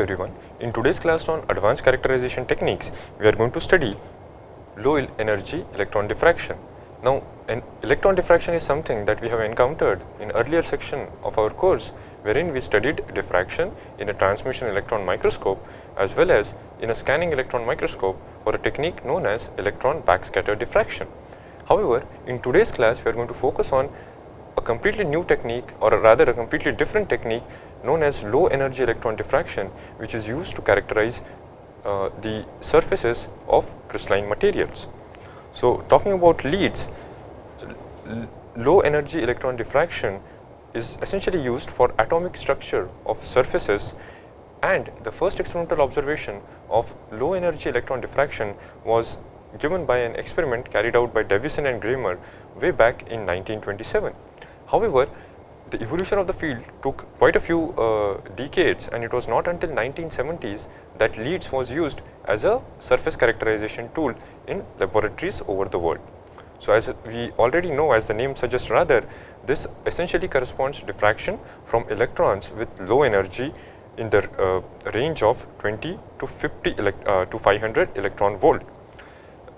everyone. In today's class on advanced characterization techniques, we are going to study low energy electron diffraction. Now, electron diffraction is something that we have encountered in earlier section of our course wherein we studied diffraction in a transmission electron microscope as well as in a scanning electron microscope for a technique known as electron backscatter diffraction. However, in today's class we are going to focus on a completely new technique or rather a completely different technique known as low energy electron diffraction which is used to characterize uh, the surfaces of crystalline materials. So, talking about leads, low energy electron diffraction is essentially used for atomic structure of surfaces and the first experimental observation of low energy electron diffraction was given by an experiment carried out by Davisson and Germer way back in 1927. However, the evolution of the field took quite a few uh, decades and it was not until 1970s that LEEDS was used as a surface characterization tool in laboratories over the world. So, as we already know as the name suggests rather this essentially corresponds to diffraction from electrons with low energy in the uh, range of 20 to 50 uh, to 500 electron volt.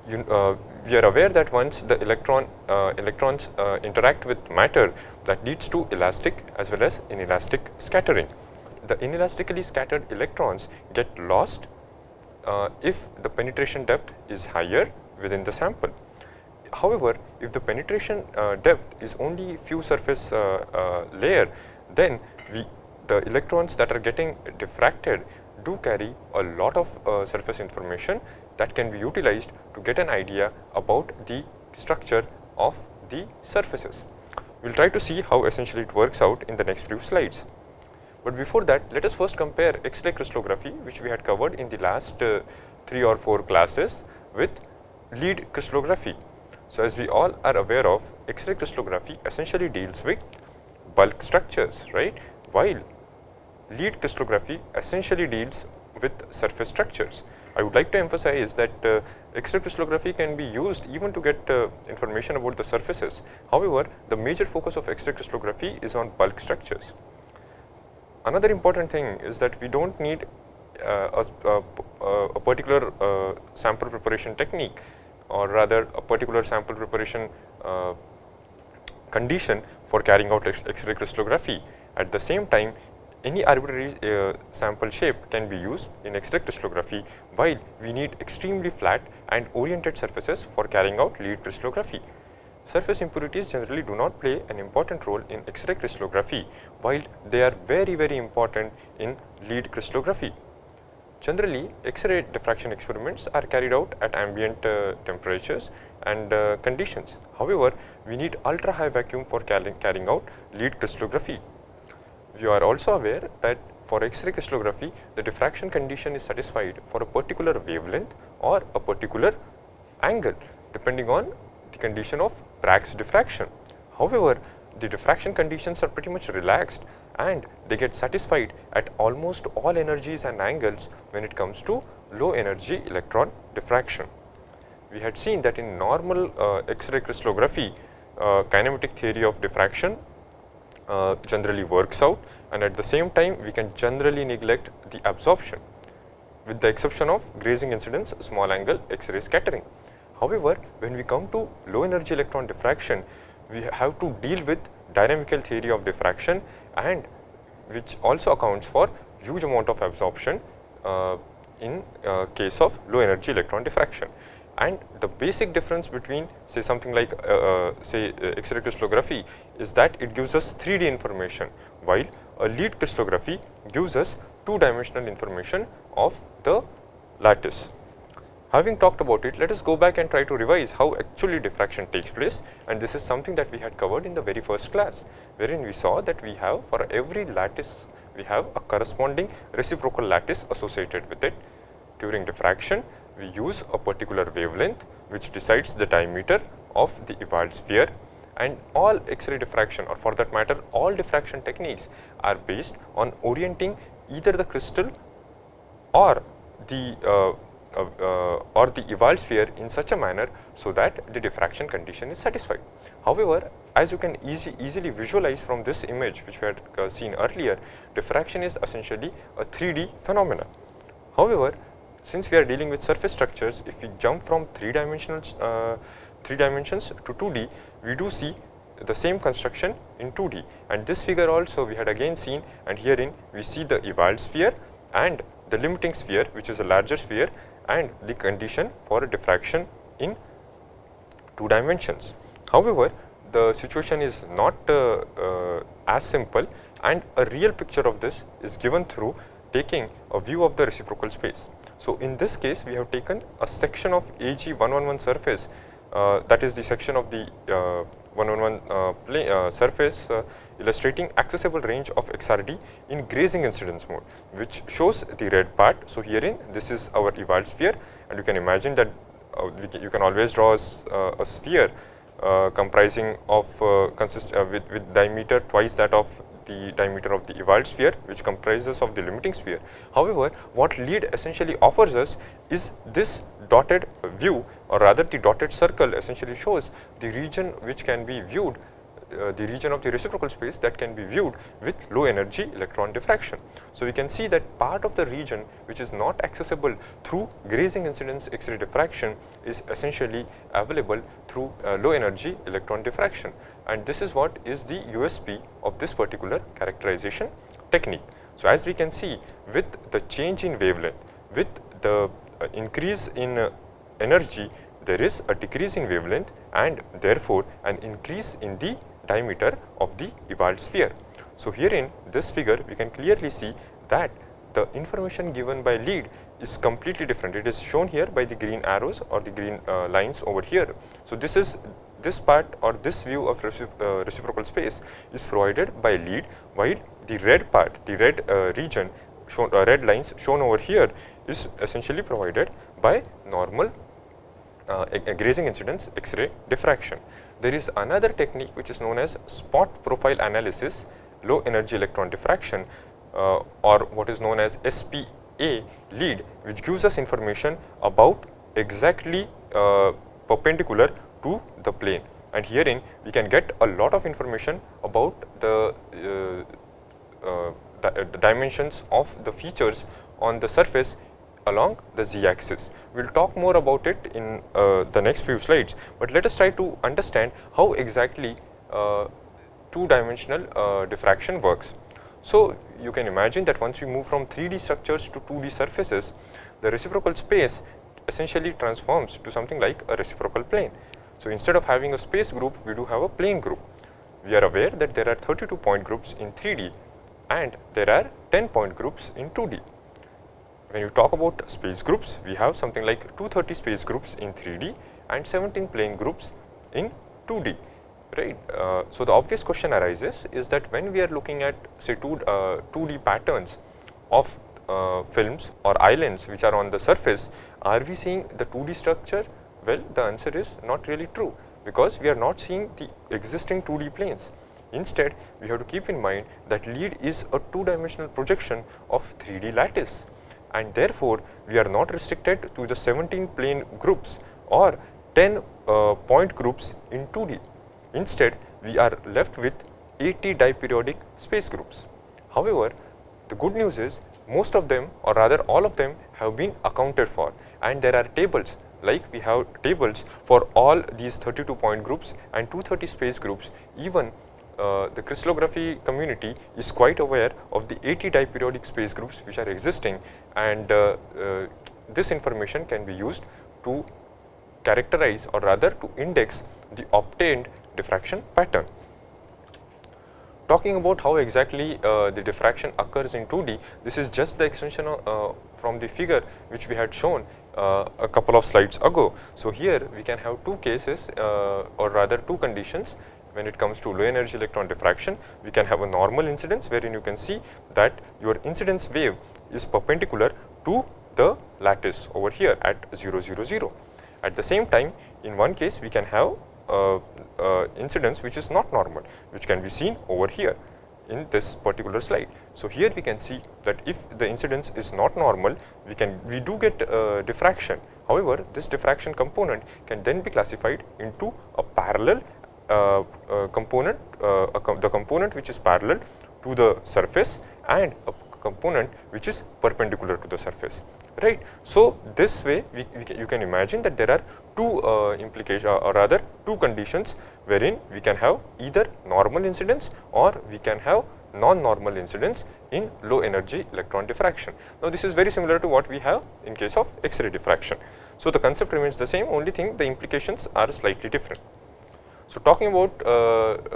You, uh, we are aware that once the electron uh, electrons uh, interact with matter that leads to elastic as well as inelastic scattering. The inelastically scattered electrons get lost uh, if the penetration depth is higher within the sample. However, if the penetration uh, depth is only few surface uh, layer, then we the electrons that are getting diffracted do carry a lot of surface information that can be utilized to get an idea about the structure of the surfaces. We will try to see how essentially it works out in the next few slides. But before that, let us first compare X-ray crystallography which we had covered in the last uh, 3 or 4 classes with LEED crystallography. So, as we all are aware of, X-ray crystallography essentially deals with bulk structures, right, while LEED crystallography essentially deals with surface structures. I would like to emphasize that uh, X-ray crystallography can be used even to get uh, information about the surfaces. However, the major focus of X-ray crystallography is on bulk structures. Another important thing is that we do not need uh, a, a, particular uh, sample preparation technique or rather a particular sample preparation uh, condition for carrying out X-ray crystallography. At the same time, any arbitrary uh, sample shape can be used in X-ray crystallography while we need extremely flat and oriented surfaces for carrying out LEED crystallography. Surface impurities generally do not play an important role in X-ray crystallography while they are very very important in LEED crystallography. Generally, X-ray diffraction experiments are carried out at ambient uh, temperatures and uh, conditions. However, we need ultra high vacuum for carrying, carrying out LEED crystallography. You are also aware that for X-ray crystallography, the diffraction condition is satisfied for a particular wavelength or a particular angle depending on the condition of Bragg's diffraction. However, the diffraction conditions are pretty much relaxed and they get satisfied at almost all energies and angles when it comes to low energy electron diffraction. We had seen that in normal uh, X-ray crystallography, uh, kinematic theory of diffraction uh, generally works out and at the same time we can generally neglect the absorption with the exception of grazing incidence small angle X-ray scattering. However, when we come to low energy electron diffraction, we have to deal with dynamical theory of diffraction and which also accounts for huge amount of absorption uh, in uh, case of low energy electron diffraction. And the basic difference between say something like uh, uh say uh, X-ray crystallography is that it gives us 3D information while a LEED crystallography gives us two dimensional information of the lattice. Having talked about it, let us go back and try to revise how actually diffraction takes place and this is something that we had covered in the very first class wherein we saw that we have for every lattice we have a corresponding reciprocal lattice associated with it. During diffraction, we use a particular wavelength which decides the diameter of the Ewald sphere and all X-ray diffraction or for that matter all diffraction techniques are based on orienting either the crystal or the uh, uh, uh, or the Ewald sphere in such a manner so that the diffraction condition is satisfied. However, as you can easy, easily visualize from this image which we had uh, seen earlier, diffraction is essentially a 3D phenomena. However, since we are dealing with surface structures, if we jump from 3 dimensional uh, 3 dimensions to 2D, we do see the same construction in 2D and this figure also we had again seen and herein we see the Ewald sphere and the limiting sphere which is a larger sphere and the condition for diffraction in 2 dimensions. However, the situation is not uh, uh, as simple and a real picture of this is given through taking a view of the reciprocal space. So, in this case we have taken a section of AG111 surface uh, that is the section of the uh, 111 uh, uh, surface uh, illustrating accessible range of XRD in grazing incidence mode which shows the red part. So, herein this is our Ewald sphere and you can imagine that can, you can always draw a, a sphere comprising of consist with, with diameter twice that of the diameter of the Ewald sphere which comprises of the limiting sphere. However, what LEED essentially offers us is this dotted view or rather the dotted circle essentially shows the region which can be viewed uh, the region of the reciprocal space that can be viewed with low energy electron diffraction. So, we can see that part of the region which is not accessible through grazing incidence X-ray diffraction is essentially available through uh, low energy electron diffraction and this is what is the USP of this particular characterization technique. So, as we can see with the change in wavelength, with the uh, increase in uh, energy, there is a decrease in wavelength and therefore, an increase in the diameter of the Ewald sphere. So, here in this figure we can clearly see that the information given by LEED is completely different. It is shown here by the green arrows or the green uh, lines over here. So, this is this part or this view of recipro uh, reciprocal space is provided by LEED while the red part, the red uh, region shown uh, red lines shown over here is essentially provided by normal uh, grazing incidence X-ray diffraction. There is another technique which is known as spot profile analysis low energy electron diffraction uh, or what is known as SPA LEED which gives us information about exactly uh, perpendicular to the plane and herein we can get a lot of information about the, uh, uh, the dimensions of the features on the surface along the z axis. We will talk more about it in uh, the next few slides, but let us try to understand how exactly uh, two dimensional uh, diffraction works. So, you can imagine that once we move from 3D structures to 2D surfaces, the reciprocal space essentially transforms to something like a reciprocal plane. So, instead of having a space group, we do have a plane group. We are aware that there are 32 point groups in 3D and there are 10 point groups in 2D when you talk about space groups, we have something like 230 space groups in 3D and 17 plane groups in 2D, right. Uh, so, the obvious question arises is that when we are looking at say 2, uh, 2D patterns of uh, films or islands which are on the surface, are we seeing the 2D structure? Well, the answer is not really true because we are not seeing the existing 2D planes. Instead, we have to keep in mind that LEED is a two dimensional projection of 3D lattice and therefore, we are not restricted to the 17 plane groups or 10 uh, point groups in 2D. Instead, we are left with 80 diperiodic space groups. However, the good news is most of them or rather all of them have been accounted for and there are tables like we have tables for all these 32 point groups and 230 space groups even uh, the crystallography community is quite aware of the 80 diperiodic space groups which are existing and uh, uh, this information can be used to characterize or rather to index the obtained diffraction pattern. Talking about how exactly uh, the diffraction occurs in 2D, this is just the extension uh, from the figure which we had shown uh, a couple of slides ago. So, here we can have two cases or rather two conditions when it comes to low energy electron diffraction, we can have a normal incidence wherein you can see that your incidence wave is perpendicular to the lattice over here at 0, 0, 0. At the same time, in one case we can have uh, uh, incidence which is not normal, which can be seen over here in this particular slide. So, here we can see that if the incidence is not normal, we can we do get uh, diffraction. However, this diffraction component can then be classified into a parallel uh, uh, component, uh, com the component which is parallel to the surface and a component which is perpendicular to the surface right. So, this way we, we you can imagine that there are two uh, or rather two conditions wherein we can have either normal incidence or we can have non-normal incidence in low energy electron diffraction. Now, this is very similar to what we have in case of X-ray diffraction. So, the concept remains the same only thing the implications are slightly different. So, talking about uh,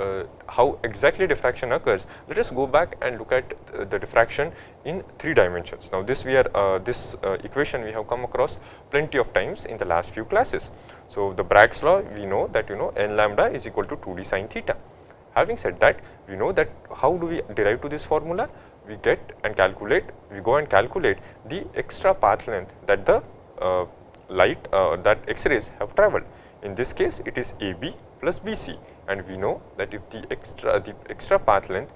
uh, how exactly diffraction occurs, let us go back and look at uh, the diffraction in three dimensions. Now, this we are uh, this uh, equation we have come across plenty of times in the last few classes. So, the Bragg's law we know that you know n lambda is equal to 2d sine theta. Having said that, we know that how do we derive to this formula? We get and calculate, we go and calculate the extra path length that the uh, light that X-rays have travelled. In this case, it is AB plus BC and we know that if the extra the extra path length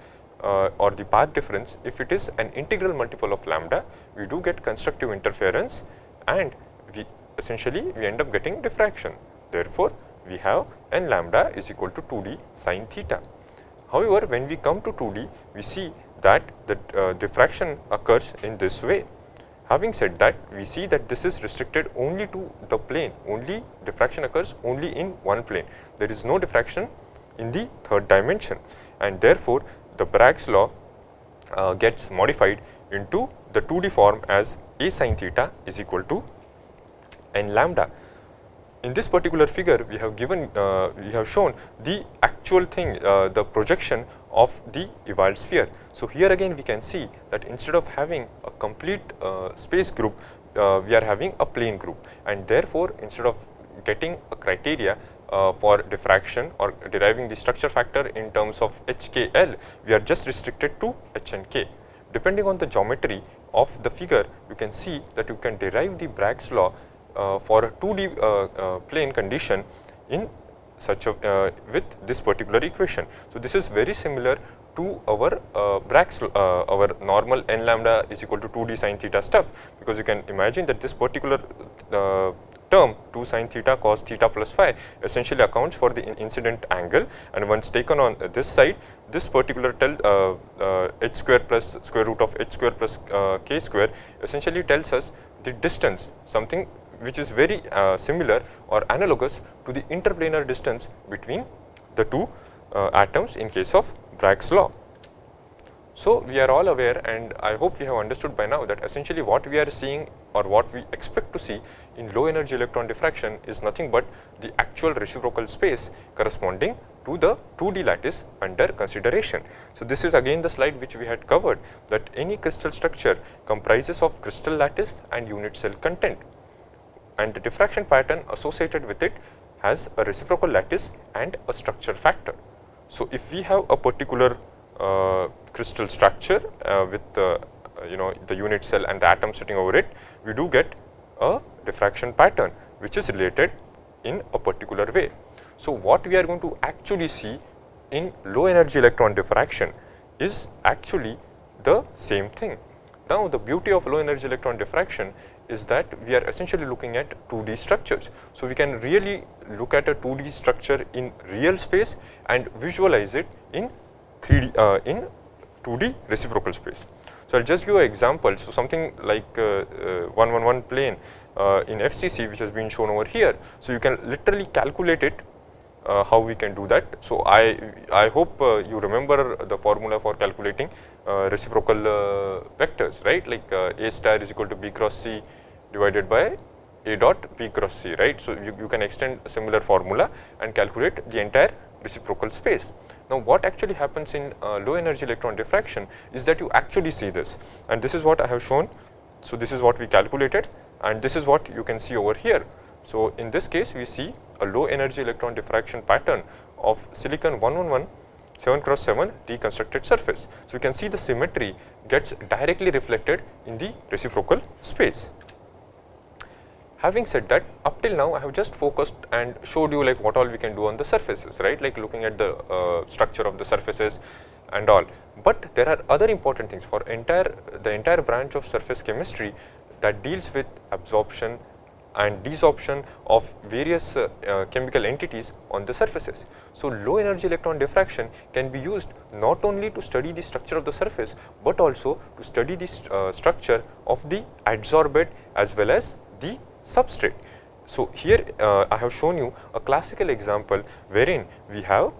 uh, or the path difference if it is an integral multiple of lambda we do get constructive interference and we essentially we end up getting diffraction. Therefore, we have n lambda is equal to 2d sine theta. However, when we come to 2d we see that the uh, diffraction occurs in this way Having said that, we see that this is restricted only to the plane, only diffraction occurs only in one plane. There is no diffraction in the third dimension and therefore, the Bragg's law uh, gets modified into the 2D form as a sin theta is equal to n lambda. In this particular figure, we have given, uh, we have shown the actual thing, uh, the projection of the Ewald sphere. So, here again we can see that instead of having a complete uh, space group, uh, we are having a plane group and therefore, instead of getting a criteria uh, for diffraction or deriving the structure factor in terms of HKL, we are just restricted to H and K. Depending on the geometry of the figure, you can see that you can derive the Bragg's law uh, for a 2D uh, uh, plane condition in such a uh, with this particular equation. So, this is very similar to our uh, uh, our normal n lambda is equal to 2d sin theta stuff because you can imagine that this particular uh, term 2 sin theta cos theta plus phi essentially accounts for the incident angle and once taken on this side this particular tell uh, uh, h square plus square root of h square plus uh, k square essentially tells us the distance something which is very uh, similar or analogous to the interplanar distance between the two uh, atoms in case of Bragg's law. So, we are all aware and I hope we have understood by now that essentially what we are seeing or what we expect to see in low energy electron diffraction is nothing but the actual reciprocal space corresponding to the 2D lattice under consideration. So, this is again the slide which we had covered that any crystal structure comprises of crystal lattice and unit cell content and the diffraction pattern associated with it has a reciprocal lattice and a structure factor. So, if we have a particular uh, crystal structure uh, with uh, you know the unit cell and the atom sitting over it, we do get a diffraction pattern which is related in a particular way. So, what we are going to actually see in low energy electron diffraction is actually the same thing. Now, the beauty of low energy electron diffraction is that we are essentially looking at 2D structures. So, we can really look at a 2D structure in real space and visualize it in 3D uh, in 2D reciprocal space. So, I will just give an example. So, something like uh, uh, 111 plane uh, in FCC which has been shown over here. So, you can literally calculate it uh, how we can do that. So, I, I hope uh, you remember the formula for calculating uh, reciprocal uh, vectors, right, like uh, A star is equal to B cross C divided by A dot B cross C, right. So, you, you can extend a similar formula and calculate the entire reciprocal space. Now, what actually happens in uh, low energy electron diffraction is that you actually see this and this is what I have shown. So, this is what we calculated and this is what you can see over here. So, in this case we see a low energy electron diffraction pattern of silicon 111 7 cross 7 reconstructed surface. So, you can see the symmetry gets directly reflected in the reciprocal space. Having said that, up till now I have just focused and showed you like what all we can do on the surfaces, right, like looking at the uh, structure of the surfaces and all. But there are other important things for entire the entire branch of surface chemistry that deals with absorption, and desorption of various uh, uh, chemical entities on the surfaces. So, low energy electron diffraction can be used not only to study the structure of the surface, but also to study the st uh, structure of the adsorbate as well as the substrate. So, here uh, I have shown you a classical example wherein we have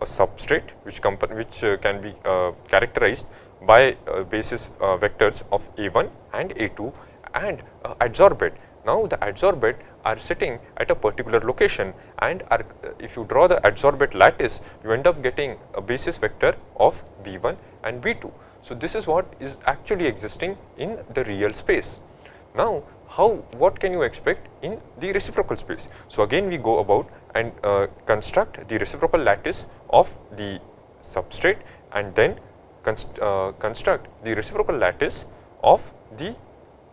a substrate which, which uh, can be uh, characterized by basis vectors of A1 and A2 and adsorbate now, the adsorbate are sitting at a particular location and are, if you draw the adsorbate lattice, you end up getting a basis vector of B1 and B2. So, this is what is actually existing in the real space. Now, how what can you expect in the reciprocal space? So, again we go about and uh, construct the reciprocal lattice of the substrate and then const, uh, construct the reciprocal lattice of the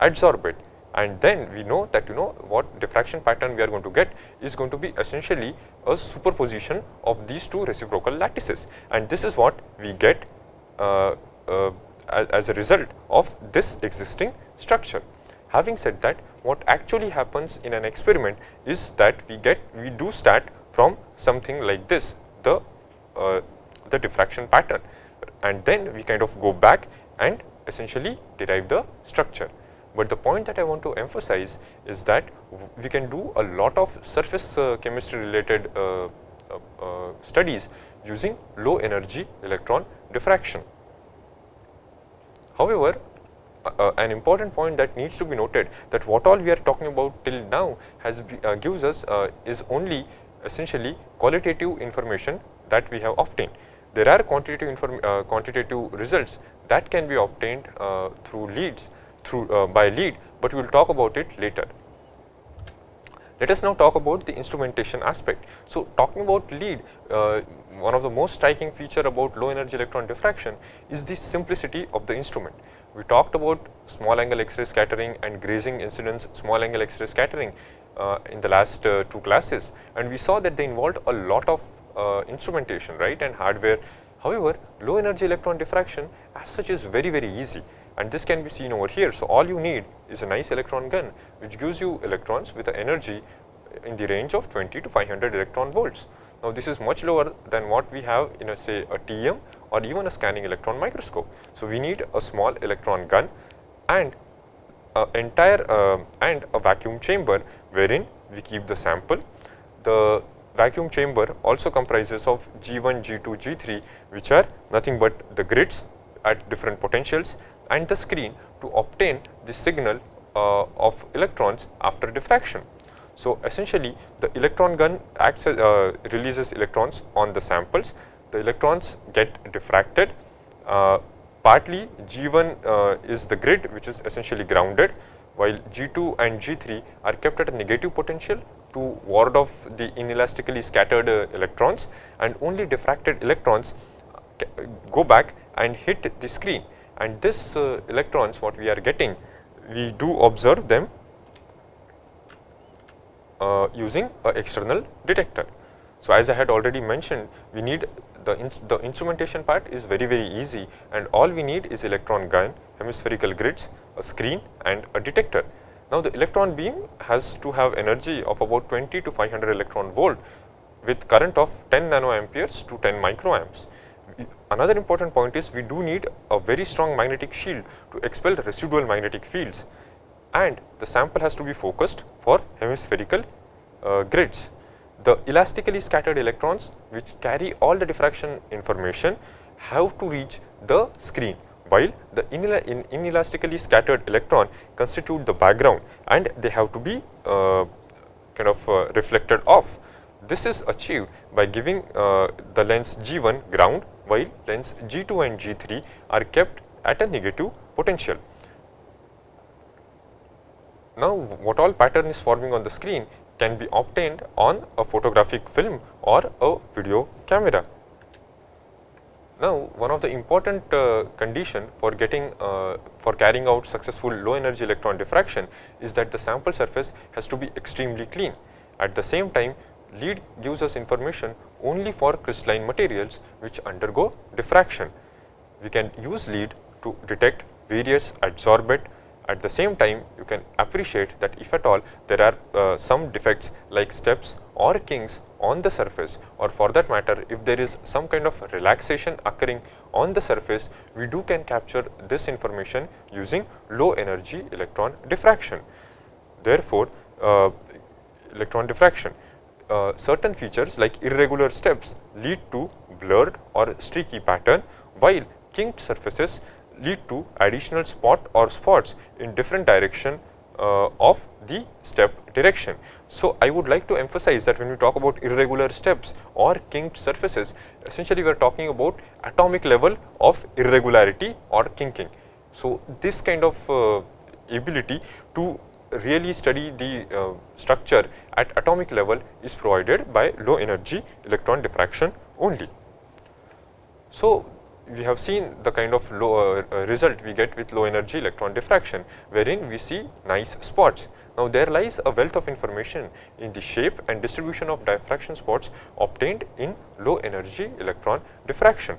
adsorbate and then we know that you know what diffraction pattern we are going to get is going to be essentially a superposition of these two reciprocal lattices and this is what we get uh, uh, as a result of this existing structure. Having said that what actually happens in an experiment is that we get we do start from something like this the uh, the diffraction pattern and then we kind of go back and essentially derive the structure. But the point that I want to emphasize is that we can do a lot of surface uh, chemistry related uh, uh, uh studies using low energy electron diffraction. However, uh, uh, an important point that needs to be noted that what all we are talking about till now has gives us is only essentially qualitative information that we have obtained. There are quantitative, quantitative results that can be obtained through leads through uh, by LEED, but we will talk about it later. Let us now talk about the instrumentation aspect. So, talking about LEED, uh, one of the most striking feature about low energy electron diffraction is the simplicity of the instrument. We talked about small angle X-ray scattering and grazing incidence small angle X-ray scattering uh, in the last uh, two classes and we saw that they involved a lot of uh, instrumentation right and hardware. However, low energy electron diffraction as such is very very easy and this can be seen over here. So, all you need is a nice electron gun which gives you electrons with an energy in the range of 20 to 500 electron volts. Now, this is much lower than what we have in a say a TEM or even a scanning electron microscope. So, we need a small electron gun and a entire uh, and a vacuum chamber wherein we keep the sample. The vacuum chamber also comprises of G1, G2, G3 which are nothing but the grids at different potentials and the screen to obtain the signal uh, of electrons after diffraction. So, essentially the electron gun acts uh, releases electrons on the samples, the electrons get diffracted, uh, partly G1 uh, is the grid which is essentially grounded while G2 and G3 are kept at a negative potential to ward off the inelastically scattered uh, electrons and only diffracted electrons uh, go back and hit the screen and this uh, electrons what we are getting we do observe them uh, using a external detector. So, as I had already mentioned we need the, the instrumentation part is very very easy and all we need is electron gun, hemispherical grids, a screen and a detector. Now, the electron beam has to have energy of about 20 to 500 electron volt with current of 10 nanoamperes to 10 microamps another important point is we do need a very strong magnetic shield to expel residual magnetic fields and the sample has to be focused for hemispherical uh, grids. The elastically scattered electrons which carry all the diffraction information have to reach the screen while the inelastically scattered electron constitute the background and they have to be uh, kind of uh, reflected off. This is achieved by giving uh, the lens G1 ground while lens G2 and G3 are kept at a negative potential. Now, what all pattern is forming on the screen can be obtained on a photographic film or a video camera. Now, one of the important uh, condition for getting uh, for carrying out successful low energy electron diffraction is that the sample surface has to be extremely clean. At the same time, LEED gives us information only for crystalline materials which undergo diffraction. We can use LEED to detect various adsorbate At the same time, you can appreciate that if at all there are uh, some defects like steps or kinks on the surface or for that matter if there is some kind of relaxation occurring on the surface, we do can capture this information using low energy electron diffraction. Therefore, uh, electron diffraction, uh, certain features like irregular steps lead to blurred or streaky pattern while kinked surfaces lead to additional spot or spots in different direction uh, of the step direction. So, I would like to emphasize that when we talk about irregular steps or kinked surfaces, essentially we are talking about atomic level of irregularity or kinking. So, this kind of uh, ability to really study the uh, structure at atomic level is provided by low energy electron diffraction only. So, we have seen the kind of low uh, result we get with low energy electron diffraction wherein we see nice spots. Now, there lies a wealth of information in the shape and distribution of diffraction spots obtained in low energy electron diffraction.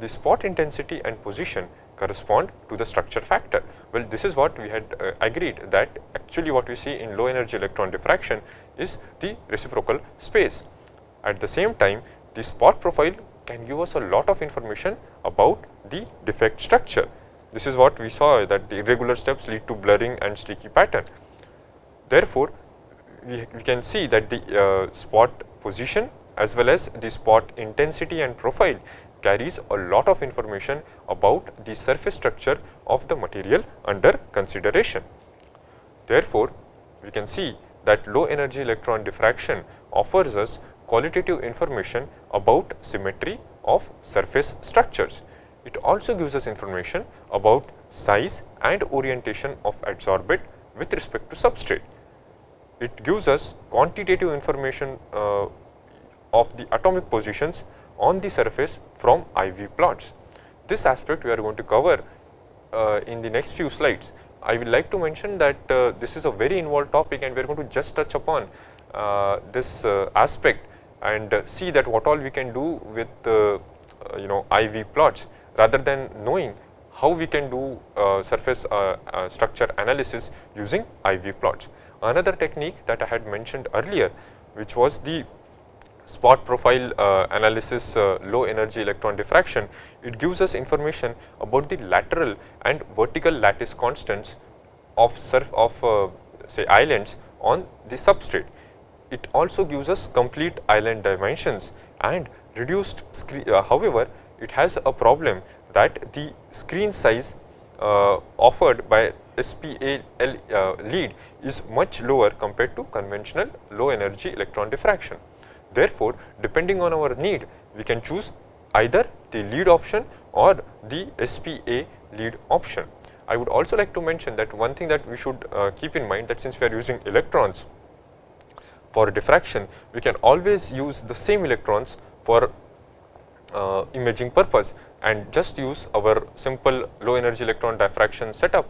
The spot intensity and position correspond to the structure factor. Well, this is what we had uh, agreed that actually what we see in low energy electron diffraction is the reciprocal space. At the same time, the spot profile can give us a lot of information about the defect structure. This is what we saw that the irregular steps lead to blurring and streaky pattern. Therefore, we, we can see that the uh, spot position as well as the spot intensity and profile carries a lot of information about the surface structure of the material under consideration. Therefore, we can see that low energy electron diffraction offers us qualitative information about symmetry of surface structures. It also gives us information about size and orientation of adsorbate with respect to substrate. It gives us quantitative information uh, of the atomic positions on the surface from IV plots. This aspect we are going to cover uh, in the next few slides. I would like to mention that uh, this is a very involved topic and we are going to just touch upon uh, this uh, aspect and see that what all we can do with uh, you know IV plots rather than knowing how we can do uh, surface uh, structure analysis using IV plots. Another technique that I had mentioned earlier which was the spot profile uh, analysis uh, low energy electron diffraction, it gives us information about the lateral and vertical lattice constants of surf of uh, say islands on the substrate it also gives us complete island dimensions and reduced screen. Uh, however, it has a problem that the screen size uh, offered by SPA uh, LEED is much lower compared to conventional low energy electron diffraction. Therefore, depending on our need, we can choose either the LEED option or the SPA LEED option. I would also like to mention that one thing that we should uh, keep in mind that since we are using electrons for diffraction, we can always use the same electrons for uh, imaging purpose and just use our simple low energy electron diffraction setup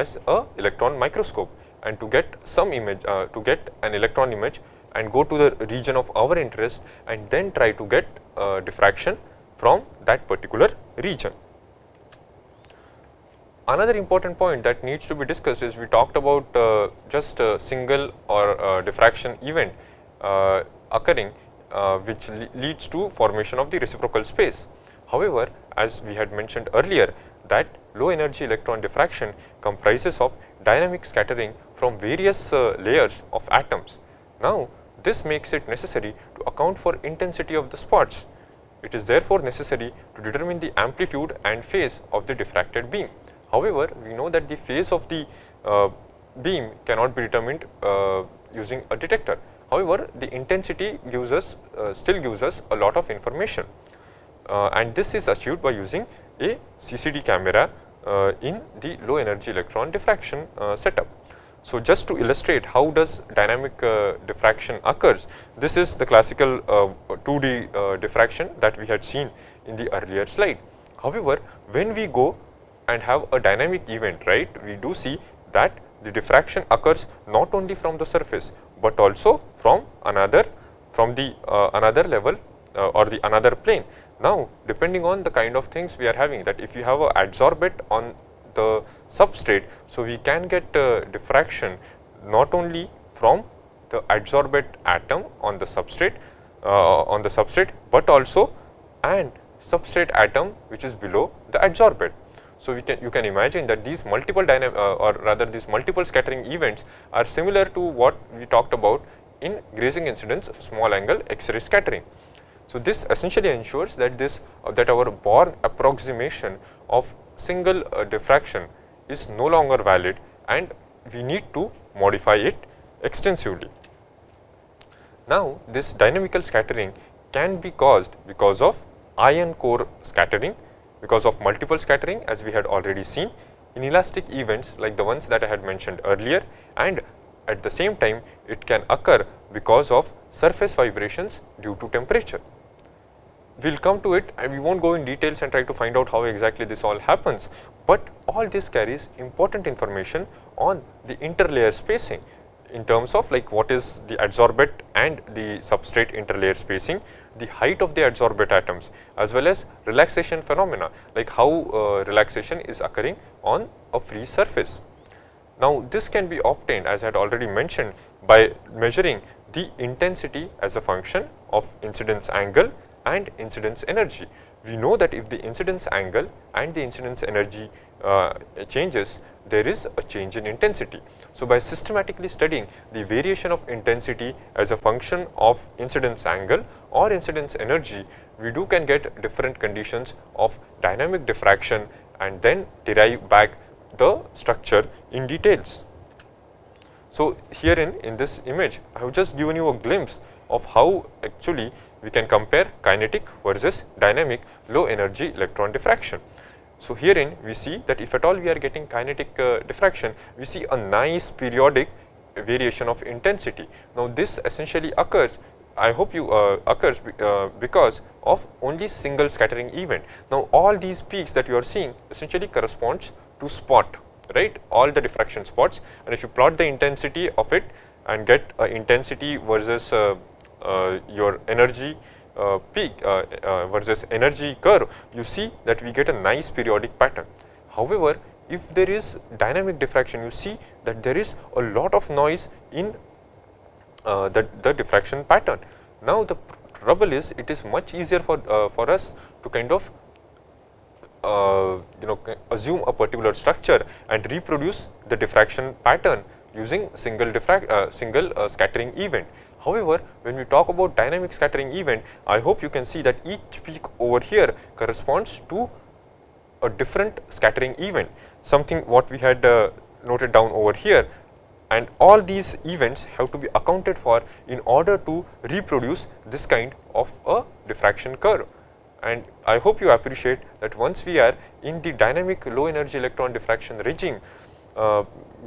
as a electron microscope and to get some image uh, to get an electron image and go to the region of our interest and then try to get uh, diffraction from that particular region. Another important point that needs to be discussed is we talked about uh, just a single or uh, diffraction event uh, occurring uh, which le leads to formation of the reciprocal space. However, as we had mentioned earlier that low energy electron diffraction comprises of dynamic scattering from various uh, layers of atoms. Now, this makes it necessary to account for intensity of the spots. It is therefore necessary to determine the amplitude and phase of the diffracted beam. However, we know that the phase of the uh, beam cannot be determined uh, using a detector. However, the intensity gives us uh, still gives us a lot of information uh, and this is achieved by using a CCD camera uh, in the low energy electron diffraction uh, setup. So, just to illustrate how does dynamic diffraction occurs, this is the classical 2D diffraction that we had seen in the earlier slide. However, when we go and have a dynamic event, right, we do see that the diffraction occurs not only from the surface, but also from another from the uh, another level uh, or the another plane. Now, depending on the kind of things we are having that if you have a adsorbate on the substrate. So, we can get uh, diffraction not only from the adsorbate atom on the substrate uh, on the substrate, but also and substrate atom which is below the adsorbate. So, we can you can imagine that these multiple dynamic uh, or rather these multiple scattering events are similar to what we talked about in grazing incidence small angle X-ray scattering. So, this essentially ensures that this uh, that our Born approximation of single uh, diffraction is no longer valid and we need to modify it extensively. Now, this dynamical scattering can be caused because of ion core scattering, because of multiple scattering as we had already seen, inelastic events like the ones that I had mentioned earlier and at the same time it can occur because of surface vibrations due to temperature. We will come to it and we will not go in details and try to find out how exactly this all happens, but all this carries important information on the interlayer spacing in terms of like what is the adsorbate and the substrate interlayer spacing, the height of the adsorbate atoms as well as relaxation phenomena like how uh, relaxation is occurring on a free surface. Now, this can be obtained as I had already mentioned by measuring the intensity as a function of incidence angle and incidence energy. We know that if the incidence angle and the incidence energy uh, changes, there is a change in intensity. So, by systematically studying the variation of intensity as a function of incidence angle or incidence energy, we do can get different conditions of dynamic diffraction and then derive back the structure in details. So, herein in this image, I have just given you a glimpse of how actually we can compare kinetic versus dynamic low energy electron diffraction. So, herein we see that if at all we are getting kinetic uh, diffraction, we see a nice periodic variation of intensity. Now, this essentially occurs I hope you uh, occurs uh, because of only single scattering event. Now, all these peaks that you are seeing essentially corresponds to spot right all the diffraction spots and if you plot the intensity of it and get intensity versus uh, uh, your energy uh, peak uh, versus energy curve, you see that we get a nice periodic pattern. However, if there is dynamic diffraction, you see that there is a lot of noise in the, the diffraction pattern. Now, the trouble is it is much easier for, for us to kind of uh, you know assume a particular structure and reproduce the diffraction pattern using single diffract uh, single uh, scattering event However, when we talk about dynamic scattering event, I hope you can see that each peak over here corresponds to a different scattering event, something what we had uh, noted down over here and all these events have to be accounted for in order to reproduce this kind of a diffraction curve. And I hope you appreciate that once we are in the dynamic low energy electron diffraction regime, uh,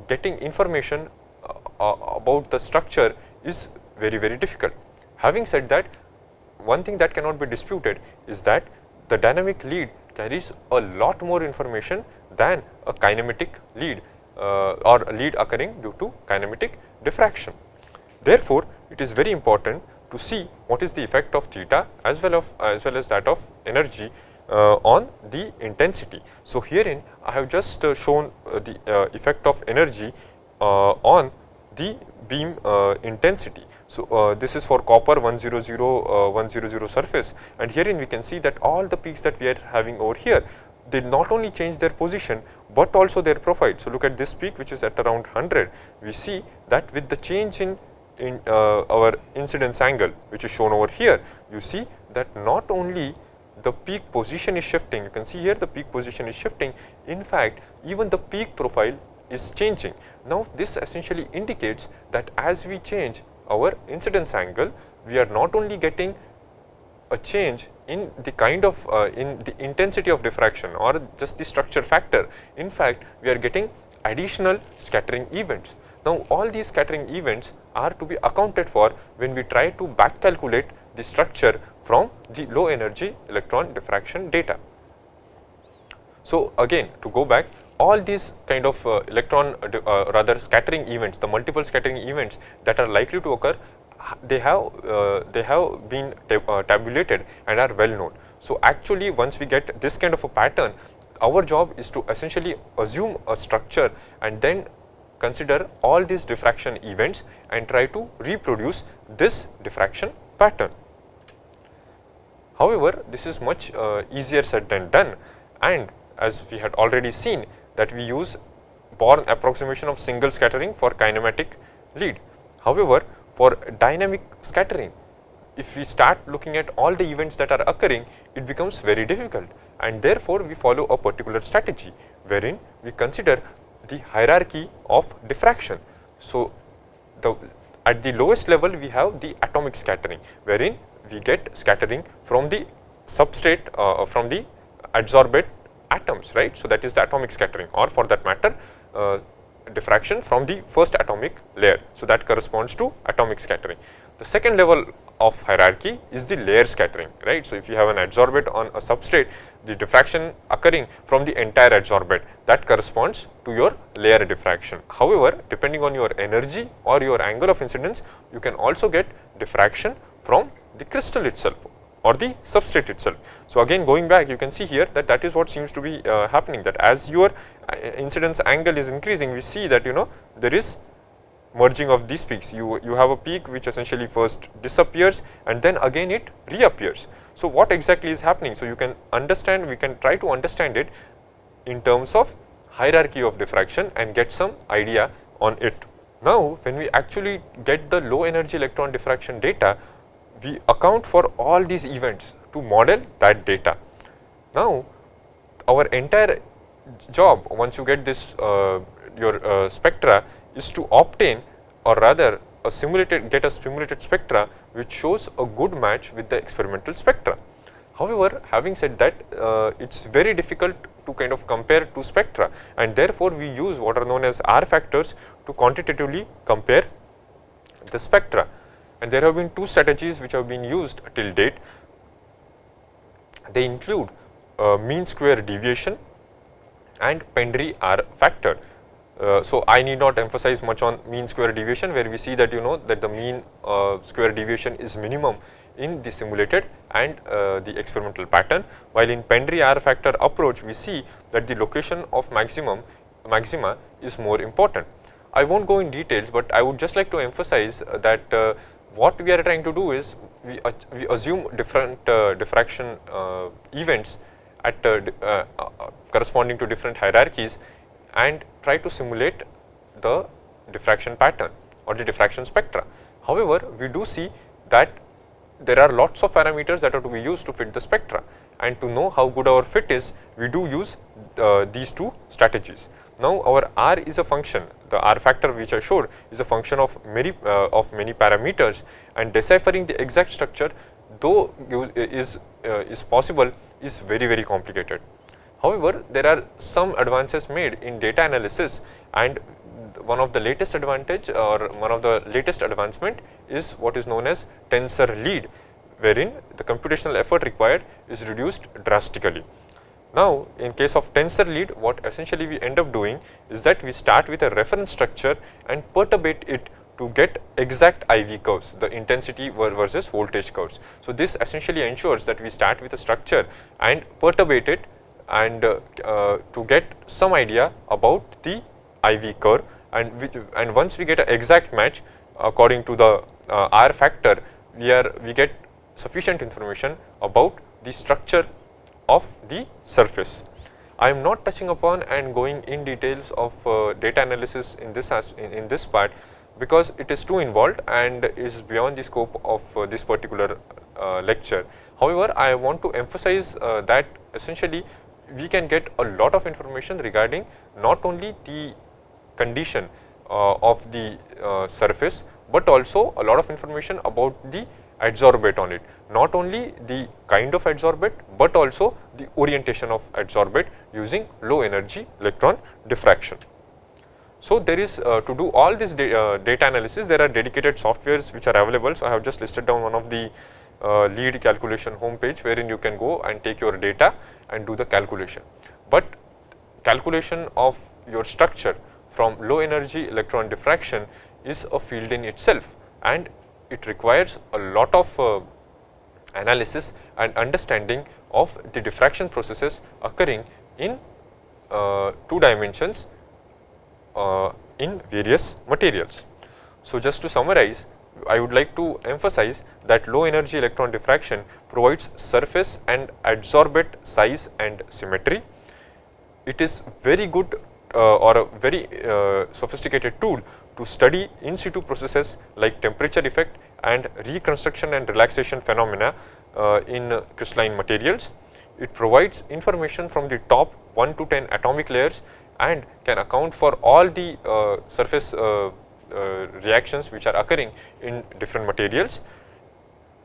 getting information uh, uh about the structure is very very difficult. Having said that one thing that cannot be disputed is that the dynamic LEED carries a lot more information than a kinematic LEED uh, or a LEED occurring due to kinematic diffraction. Therefore, it is very important to see what is the effect of theta as well of as well as that of energy uh, on the intensity. So, herein I have just uh, shown uh, the uh, effect of energy uh, on the beam intensity. So, uh, this is for copper 100, uh, 100 surface and herein we can see that all the peaks that we are having over here, they not only change their position, but also their profile. So, look at this peak which is at around 100, we see that with the change in, in uh, our incidence angle which is shown over here, you see that not only the peak position is shifting, you can see here the peak position is shifting, in fact even the peak profile is changing. Now, this essentially indicates that as we change our incidence angle, we are not only getting a change in the kind of uh, in the intensity of diffraction or just the structure factor. In fact, we are getting additional scattering events. Now, all these scattering events are to be accounted for when we try to back calculate the structure from the low energy electron diffraction data. So, again to go back all these kind of uh, electron uh, uh, rather scattering events, the multiple scattering events that are likely to occur, they have uh, they have been tab uh, tabulated and are well known. So, actually once we get this kind of a pattern, our job is to essentially assume a structure and then consider all these diffraction events and try to reproduce this diffraction pattern. However, this is much uh, easier said than done and as we had already seen that we use Born approximation of single scattering for kinematic LEED. However, for dynamic scattering, if we start looking at all the events that are occurring, it becomes very difficult and therefore, we follow a particular strategy wherein we consider the hierarchy of diffraction. So, the at the lowest level we have the atomic scattering wherein we get scattering from the substrate uh, from the adsorbate atoms right. So, that is the atomic scattering or for that matter uh, diffraction from the first atomic layer. So, that corresponds to atomic scattering. The second level of hierarchy is the layer scattering right. So, if you have an adsorbate on a substrate the diffraction occurring from the entire adsorbate that corresponds to your layer diffraction. However, depending on your energy or your angle of incidence you can also get diffraction from the crystal itself or the substrate itself. So, again going back you can see here that that is what seems to be uh, happening that as your uh, incidence angle is increasing we see that you know there is merging of these peaks you you have a peak which essentially first disappears and then again it reappears. So, what exactly is happening? So, you can understand we can try to understand it in terms of hierarchy of diffraction and get some idea on it. Now, when we actually get the low energy electron diffraction data we account for all these events to model that data. Now, our entire job once you get this uh, your uh, spectra is to obtain or rather a simulated get a simulated spectra which shows a good match with the experimental spectra. However, having said that uh, it is very difficult to kind of compare two spectra and therefore, we use what are known as R factors to quantitatively compare the spectra and there have been two strategies which have been used till date. They include uh, mean square deviation and Pendry R factor. Uh, so, I need not emphasize much on mean square deviation where we see that you know that the mean uh, square deviation is minimum in the simulated and uh, the experimental pattern while in Pendry R factor approach we see that the location of maximum maxima is more important. I will not go in details, but I would just like to emphasize that uh, what we are trying to do is we, uh, we assume different uh, diffraction uh, events at uh, uh, uh, corresponding to different hierarchies and try to simulate the diffraction pattern or the diffraction spectra. However, we do see that there are lots of parameters that are to be used to fit the spectra and to know how good our fit is we do use these two strategies. Now, our R is a function the R factor which I showed is a function of many uh, of many parameters and deciphering the exact structure though is uh, is possible is very very complicated. However, there are some advances made in data analysis and one of the latest advantage or one of the latest advancement is what is known as tensor LEED wherein the computational effort required is reduced drastically. Now, in case of tensor LEED what essentially we end up doing is that we start with a reference structure and perturbate it to get exact IV curves, the intensity versus voltage curves. So, this essentially ensures that we start with a structure and perturbate it and uh, uh, to get some idea about the IV curve and, we, and once we get an exact match according to the uh, R factor, we are we get sufficient information about the structure of the surface. I am not touching upon and going in details of uh, data analysis in this as in, in, this part because it is too involved and is beyond the scope of uh, this particular uh, lecture. However, I want to emphasize uh, that essentially we can get a lot of information regarding not only the condition uh, of the uh, surface, but also a lot of information about the adsorbate on it not only the kind of adsorbate, but also the orientation of adsorbate using low energy electron diffraction. So, there is uh, to do all this da uh, data analysis there are dedicated softwares which are available. So, I have just listed down one of the uh, LEED calculation homepage wherein you can go and take your data and do the calculation. But calculation of your structure from low energy electron diffraction is a field in itself and it requires a lot of uh, analysis and understanding of the diffraction processes occurring in uh, two dimensions uh, in various materials. So, just to summarize I would like to emphasize that low energy electron diffraction provides surface and adsorbate size and symmetry. It is very good uh, or a very uh, sophisticated tool to study in situ processes like temperature effect and reconstruction and relaxation phenomena uh, in crystalline materials. It provides information from the top 1 to 10 atomic layers and can account for all the uh, surface uh, uh, reactions which are occurring in different materials.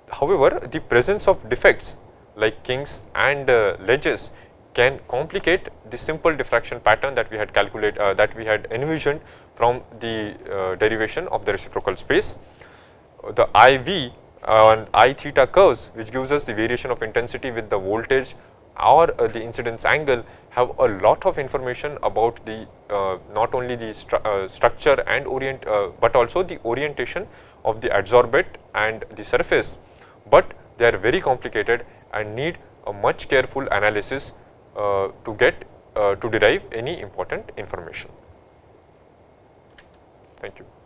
However, the presence of defects like kinks and uh, ledges can complicate the simple diffraction pattern that we had calculated that we had envisioned from the derivation of the reciprocal space. The IV and I theta curves which gives us the variation of intensity with the voltage or uh, the incidence angle have a lot of information about the uh, not only the stru uh, structure and orient, uh, but also the orientation of the adsorbate and the surface, but they are very complicated and need a much careful analysis uh, to get uh, to derive any important information. Thank you.